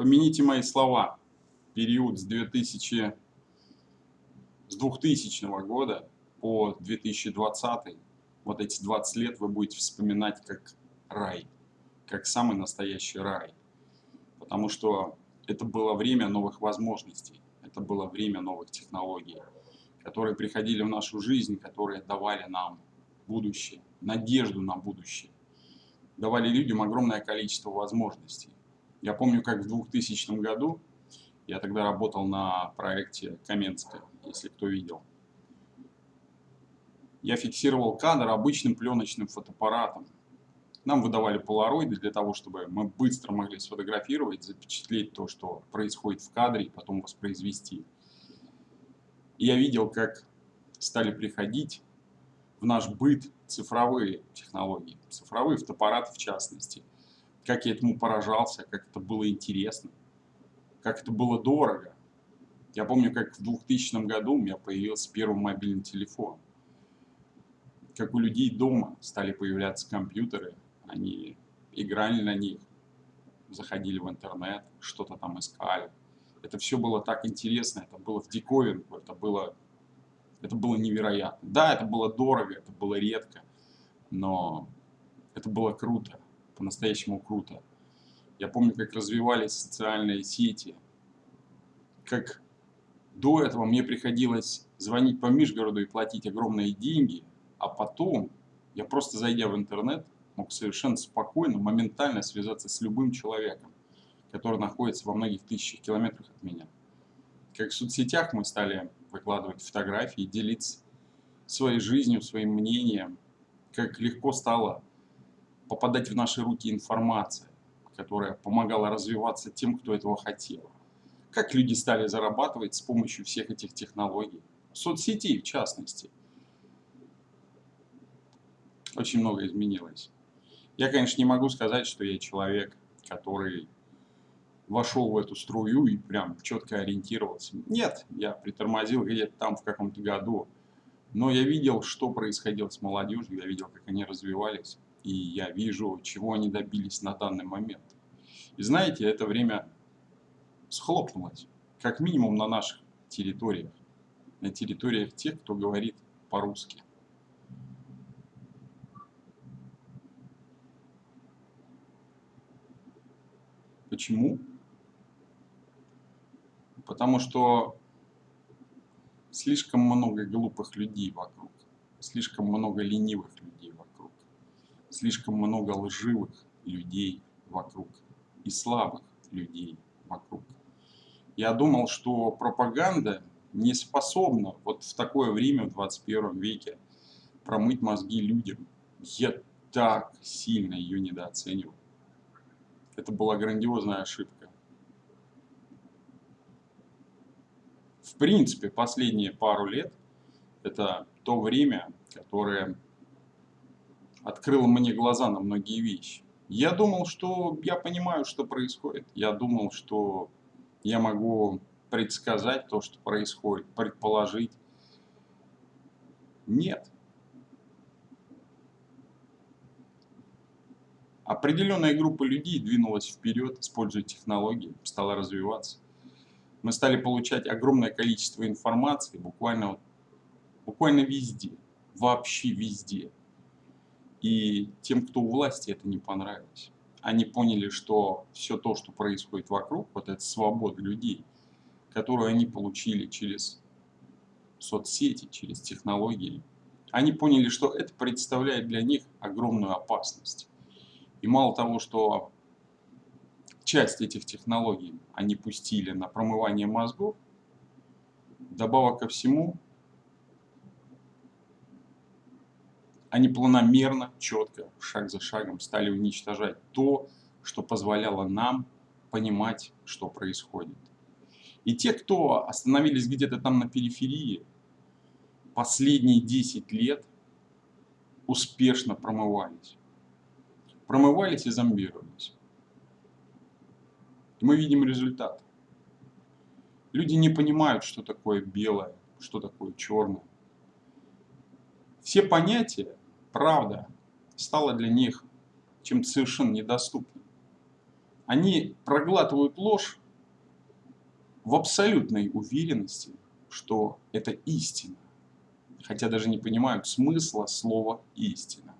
Помяните мои слова. Период с 2000, с 2000 года по 2020, вот эти 20 лет вы будете вспоминать как рай, как самый настоящий рай. Потому что это было время новых возможностей, это было время новых технологий, которые приходили в нашу жизнь, которые давали нам будущее, надежду на будущее, давали людям огромное количество возможностей. Я помню, как в 2000 году, я тогда работал на проекте Каменская, если кто видел, я фиксировал кадр обычным пленочным фотоаппаратом. Нам выдавали полароиды для того, чтобы мы быстро могли сфотографировать, запечатлеть то, что происходит в кадре, и потом воспроизвести. И я видел, как стали приходить в наш быт цифровые технологии, цифровые фотоаппараты в частности. Как я этому поражался, как это было интересно, как это было дорого. Я помню, как в 2000 году у меня появился первый мобильный телефон. Как у людей дома стали появляться компьютеры, они играли на них, заходили в интернет, что-то там искали. Это все было так интересно, это было в диковинку, это было, это было невероятно. Да, это было дорого, это было редко, но это было круто, по-настоящему круто. Я помню, как развивались социальные сети, как до этого мне приходилось звонить по Мишгороду и платить огромные деньги, а потом я просто зайдя в интернет мог совершенно спокойно, моментально связаться с любым человеком, который находится во многих тысячах километрах от меня. Как в соцсетях мы стали выкладывать фотографии, делиться своей жизнью, своим мнением, как легко стало попадать в наши руки информация, которая помогала развиваться тем, кто этого хотел. Как люди стали зарабатывать с помощью всех этих технологий, соцсетей в частности. Очень много изменилось. Я, конечно, не могу сказать, что я человек, который вошел в эту струю и прям четко ориентировался. Нет, я притормозил где-то там в каком-то году. Но я видел, что происходило с молодежью, я видел, как они развивались, и я вижу, чего они добились на данный момент. И знаете, это время схлопнулось, как минимум на наших территориях, на территориях тех, кто говорит по-русски. Почему? Потому что слишком много глупых людей вокруг, слишком много ленивых людей слишком много лживых людей вокруг и слабых людей вокруг. Я думал, что пропаганда не способна вот в такое время, в 21 веке, промыть мозги людям. Я так сильно ее недооценивал. Это была грандиозная ошибка. в принципе, последние пару лет, это то время, которое открыло мне глаза на многие вещи. Я думал, что я понимаю, что происходит. Я думал, что я могу предсказать то, что происходит, предположить. Нет. Определенная группа людей двинулась вперед, используя технологии, стала развиваться мы стали получать огромное количество информации буквально, буквально везде, вообще везде. И тем, кто у власти, это не понравилось. Они поняли, что все то, что происходит вокруг, вот эта свобода людей, которую они получили через соцсети, через технологии, они поняли, что это представляет для них огромную опасность. И мало того, что часть этих технологий они пустили на промывание мозгов. Добавок ко всему, они планомерно, четко, шаг за шагом стали уничтожать то, что позволяло нам понимать, что происходит. И те, кто остановились где-то там на периферии, последние 10 лет успешно промывались. Промывались и зомбировались. И мы видим результат. Люди не понимают, что такое белое, что такое черное. Все понятия, правда, стало для них чем-то совершенно недоступным. они проглатывают ложь в абсолютной уверенности, что это истина, хотя даже не понимают смысла слова «истина».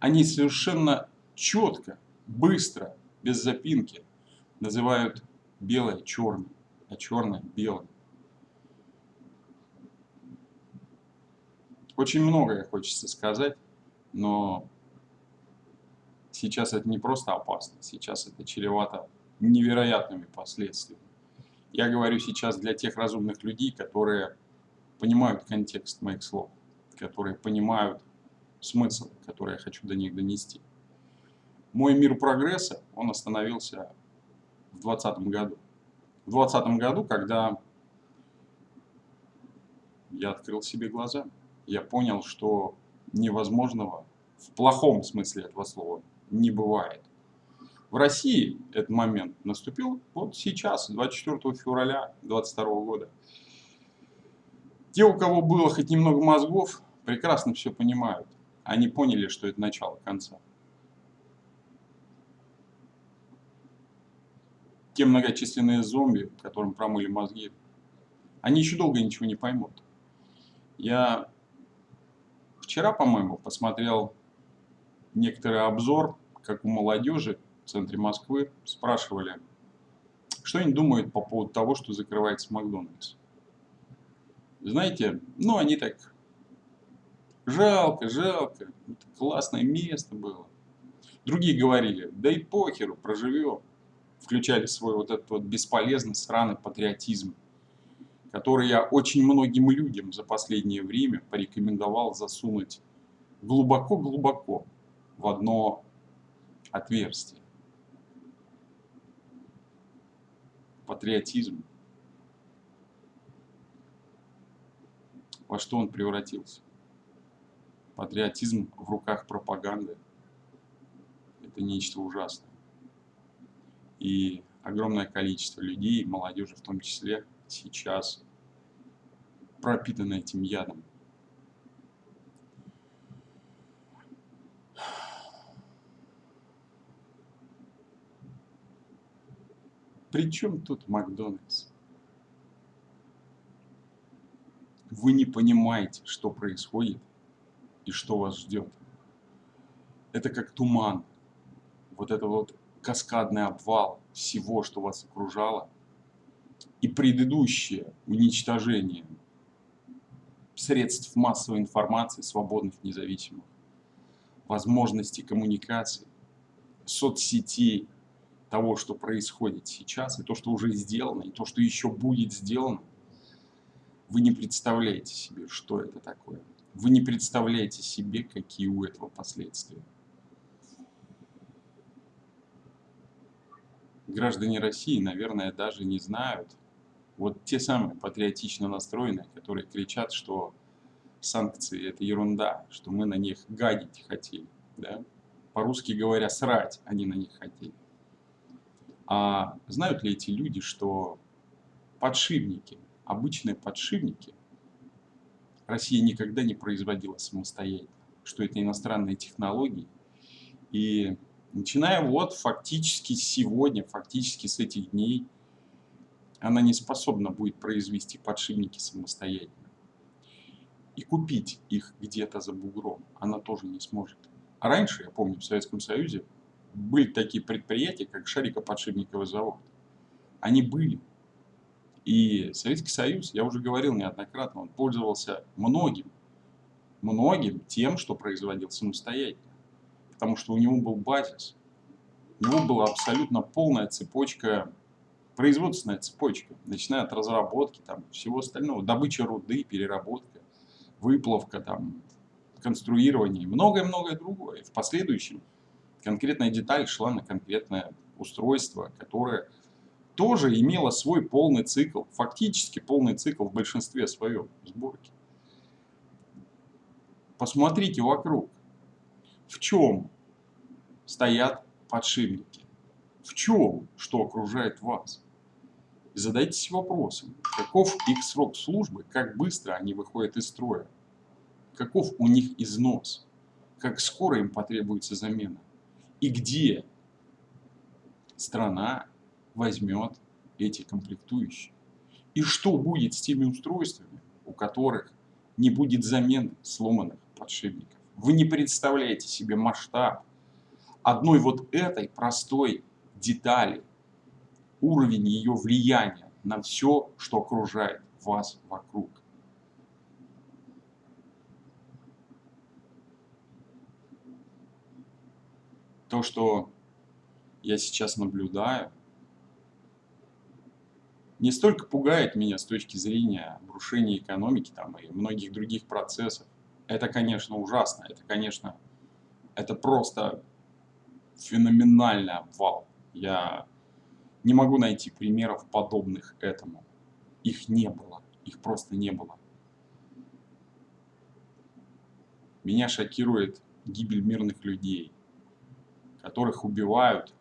Они совершенно четко, быстро, без запинки называют белое черным, а черное белым. Очень многое хочется сказать, но сейчас это не просто опасно, сейчас это чревато невероятными последствиями. Я говорю сейчас для тех разумных людей, которые понимают контекст моих слов, которые понимают смысл, который я хочу до них донести. Мой мир прогресса, он остановился в 2020 году. В 2020 году, когда я открыл себе глаза, я понял, что невозможного в плохом смысле этого слова не бывает. В России этот момент наступил вот сейчас, 24 февраля 2022 года. Те, у кого было хоть немного мозгов, прекрасно все понимают. Они поняли, что это начало конца. Те многочисленные зомби, которым промыли мозги, они еще долго ничего не поймут. Я вчера, по-моему, посмотрел некоторый обзор, как у молодежи в центре Москвы спрашивали, что они думают по поводу того, что закрывается Макдональдс. Знаете, ну они так, жалко, жалко, это классное место было. Другие говорили, да и похеру, проживем. Включали свой вот этот вот бесполезный сраный патриотизм который я очень многим людям за последнее время порекомендовал засунуть глубоко-глубоко в одно отверстие. Патриотизм. Во что он превратился? Патриотизм в руках пропаганды – это нечто ужасное. И огромное количество людей, молодежи в том числе, сейчас пропитаны этим ядом. Причем тут Макдональдс? Вы не понимаете, что происходит и что вас ждет. Это как туман. Вот это вот каскадный обвал всего, что вас окружало – и предыдущее уничтожение средств массовой информации, свободных, независимых, возможностей коммуникации, соцсетей, того, что происходит сейчас, и то, что уже сделано, и то, что еще будет сделано, вы не представляете себе, что это такое. Вы не представляете себе, какие у этого последствия. Граждане России, наверное, даже не знают, вот те самые патриотично настроенные, которые кричат, что санкции это ерунда, что мы на них гадить хотели. Да? По-русски говоря, срать они на них хотели. А знают ли эти люди, что подшипники, обычные подшипники, Россия никогда не производила самостоятельно, что это иностранные технологии. И начиная вот фактически сегодня, фактически с этих дней, она не способна будет произвести подшипники самостоятельно. И купить их где-то за бугром она тоже не сможет. А раньше, я помню, в Советском Союзе были такие предприятия, как Шарикоподшипниковый завод. Они были. И Советский Союз, я уже говорил неоднократно, он пользовался многим, многим тем, что производил самостоятельно. Потому что у него был базис. У него была абсолютно полная цепочка производственная цепочка, начиная от разработки, там, всего остального, добыча руды, переработка, выплавка, там, конструирование и многое-многое другое. В последующем конкретная деталь шла на конкретное устройство, которое тоже имело свой полный цикл, фактически полный цикл в большинстве своем сборки. Посмотрите вокруг, в чем стоят подшипники, в чем, что окружает вас? Задайтесь вопросом, каков их срок службы, как быстро они выходят из строя, каков у них износ, как скоро им потребуется замена? И где страна возьмет эти комплектующие. И что будет с теми устройствами, у которых не будет замены сломанных подшипников? Вы не представляете себе масштаб одной вот этой простой детали, уровень ее влияния на все, что окружает вас вокруг. То, что я сейчас наблюдаю, не столько пугает меня с точки зрения обрушения экономики там, и многих других процессов. Это, конечно, ужасно. Это, конечно, это просто феноменальный обвал. Я не могу найти примеров подобных этому. Их не было. Их просто не было. Меня шокирует гибель мирных людей, которых убивают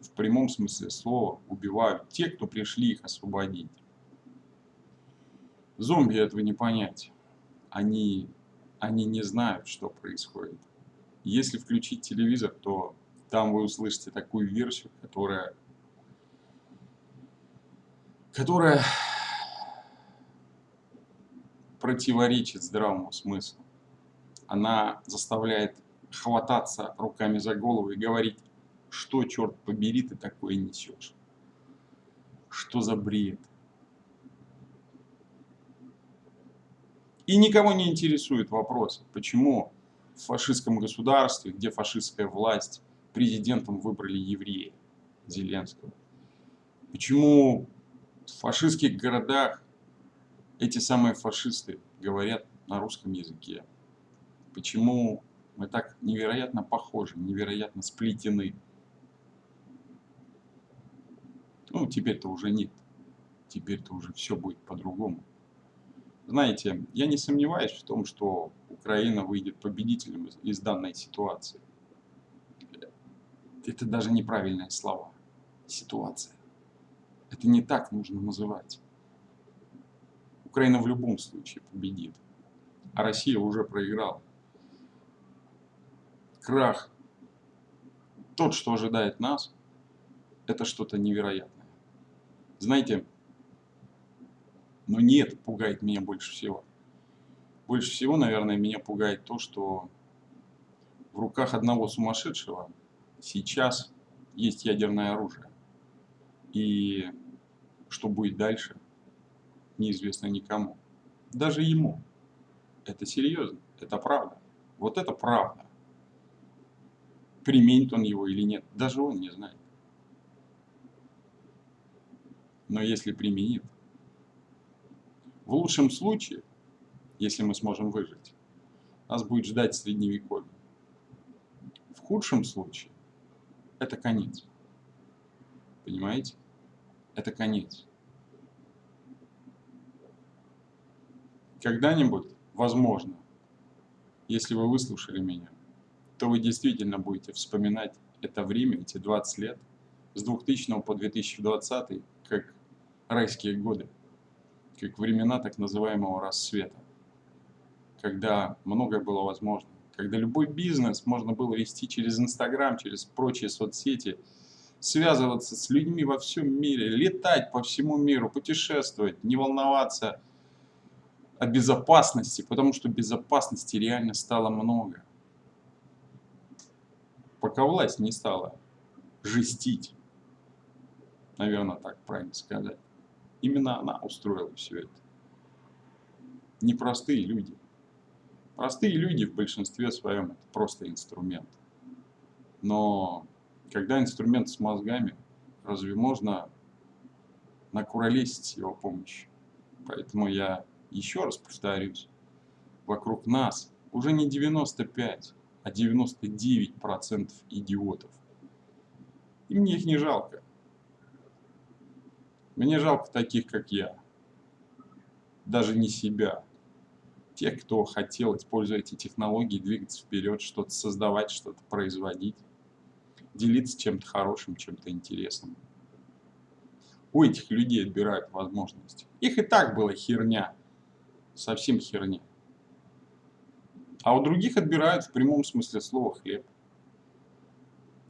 в прямом смысле слова убивают те, кто пришли их освободить. Зомби этого не понять. Они, они не знают, что происходит. Если включить телевизор, то там вы услышите такую версию, которая, которая противоречит здравому смыслу. Она заставляет хвататься руками за голову и говорить, что, черт побери, ты такое несешь? Что за бред? И никого не интересует вопрос, почему в фашистском государстве, где фашистская власть, президентом выбрали еврея Зеленского. Почему в фашистских городах эти самые фашисты говорят на русском языке? Почему мы так невероятно похожи, невероятно сплетены? Ну, теперь-то уже нет. Теперь-то уже все будет по-другому. Знаете, я не сомневаюсь в том, что Украина выйдет победителем из, из данной ситуации. Это даже неправильные слова. Ситуация. Это не так нужно называть. Украина в любом случае победит. А Россия уже проиграла. Крах. Тот, что ожидает нас, это что-то невероятное. Знаете, но не это пугает меня больше всего. Больше всего, наверное, меня пугает то, что в руках одного сумасшедшего сейчас есть ядерное оружие. И что будет дальше, неизвестно никому. Даже ему. Это серьезно, это правда. Вот это правда. Применит он его или нет, даже он не знает. но если применит. В лучшем случае, если мы сможем выжить, нас будет ждать средневековье. В худшем случае, это конец. Понимаете? Это конец. Когда-нибудь, возможно, если вы выслушали меня, то вы действительно будете вспоминать это время, эти 20 лет, с 2000 по 2020, как райские годы, как времена так называемого рассвета, когда многое было возможно, когда любой бизнес можно было вести через Инстаграм, через прочие соцсети, связываться с людьми во всем мире, летать по всему миру, путешествовать, не волноваться о безопасности, потому что безопасности реально стало много. Пока власть не стала жестить, наверное, так правильно сказать. Именно она устроила все это. Непростые люди. Простые люди в большинстве своем это просто инструмент. Но когда инструмент с мозгами, разве можно накуролесить его помощью? Поэтому я еще раз повторюсь, вокруг нас уже не 95, а 99% идиотов. И мне их не жалко. Мне жалко таких, как я. Даже не себя. Тех, кто хотел, используя эти технологии, двигаться вперед, что-то создавать, что-то производить. Делиться чем-то хорошим, чем-то интересным. У этих людей отбирают возможности. Их и так была херня. Совсем херня. А у других отбирают в прямом смысле слова хлеб.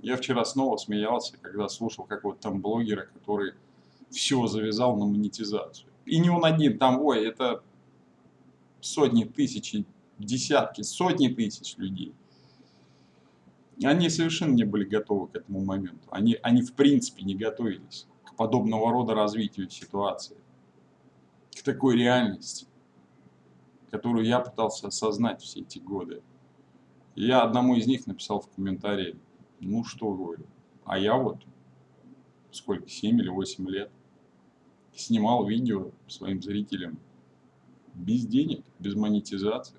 Я вчера снова смеялся, когда слушал какого-то там блогера, который все завязал на монетизацию. И не он один, там, ой, это сотни тысяч, десятки, сотни тысяч людей. Они совершенно не были готовы к этому моменту. Они, они в принципе не готовились к подобного рода развитию ситуации, к такой реальности, которую я пытался осознать все эти годы. Я одному из них написал в комментарии, ну что говорю, а я вот сколько, 7 или 8 лет снимал видео своим зрителям без денег, без монетизации.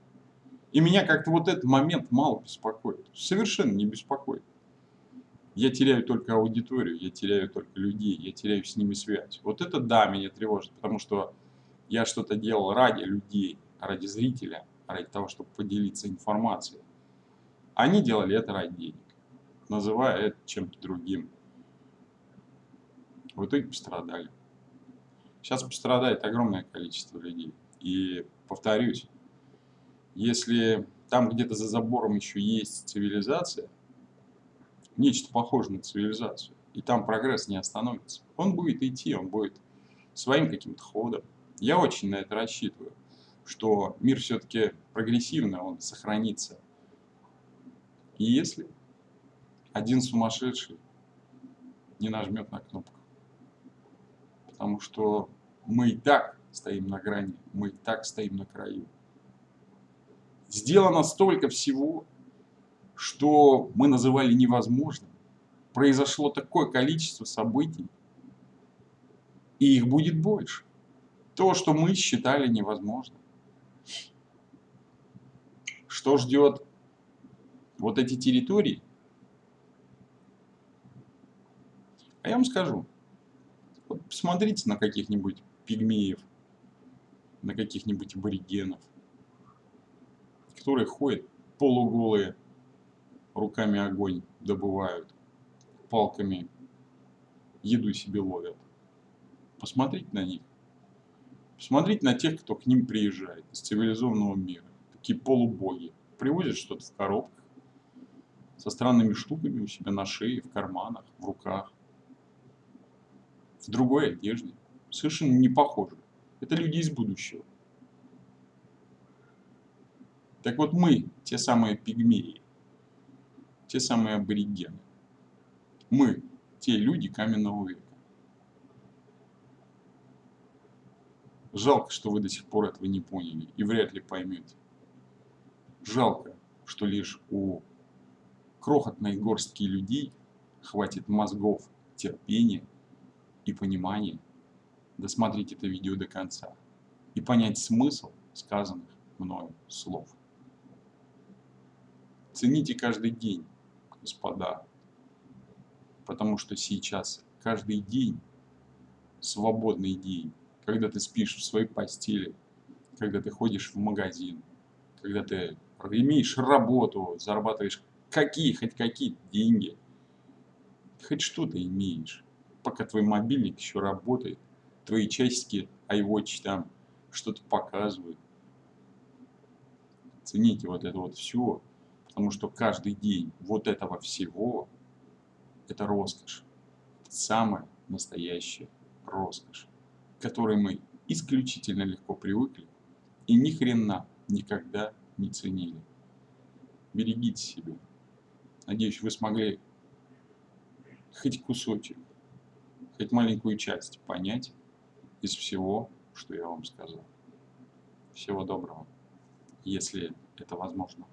И меня как-то вот этот момент мало беспокоит. Совершенно не беспокоит. Я теряю только аудиторию, я теряю только людей, я теряю с ними связь. Вот это да, меня тревожит, потому что я что-то делал ради людей, ради зрителя, ради того, чтобы поделиться информацией. Они делали это ради денег, называя это чем-то другим. В итоге пострадали. Сейчас пострадает огромное количество людей. И повторюсь, если там где-то за забором еще есть цивилизация, нечто похожее на цивилизацию, и там прогресс не остановится, он будет идти, он будет своим каким-то ходом. Я очень на это рассчитываю, что мир все-таки прогрессивный, он сохранится. И если один сумасшедший не нажмет на кнопку, потому что мы и так стоим на грани, мы и так стоим на краю. Сделано столько всего, что мы называли невозможным. Произошло такое количество событий, и их будет больше. То, что мы считали невозможным. Что ждет вот эти территории? А я вам скажу. Вот посмотрите на каких-нибудь пигмеев, на каких-нибудь аборигенов, которые ходят полуголые, руками огонь добывают, палками еду себе ловят. Посмотрите на них. Посмотрите на тех, кто к ним приезжает из цивилизованного мира. Такие полубоги. Привозят что-то в коробках, со странными штуками у себя на шее, в карманах, в руках, в другой одежде совершенно не похожи. Это люди из будущего. Так вот мы, те самые пигмеи, те самые аборигены. Мы, те люди каменного века. Жалко, что вы до сих пор этого не поняли и вряд ли поймете. Жалко, что лишь у крохотной горстки людей хватит мозгов, терпения и понимания досмотреть это видео до конца и понять смысл сказанных мною слов. Цените каждый день, господа, потому что сейчас каждый день свободный день, когда ты спишь в своей постели, когда ты ходишь в магазин, когда ты имеешь работу, зарабатываешь какие, хоть какие деньги, хоть что-то имеешь, пока твой мобильник еще работает, твои часики iWatch там что-то показывают. Цените вот это вот все, потому что каждый день вот этого всего – это роскошь. Самая настоящая роскошь, к которой мы исключительно легко привыкли и ни хрена никогда не ценили. Берегите себя. Надеюсь, вы смогли хоть кусочек, хоть маленькую часть понять, из всего, что я вам сказал. Всего доброго, если это возможно.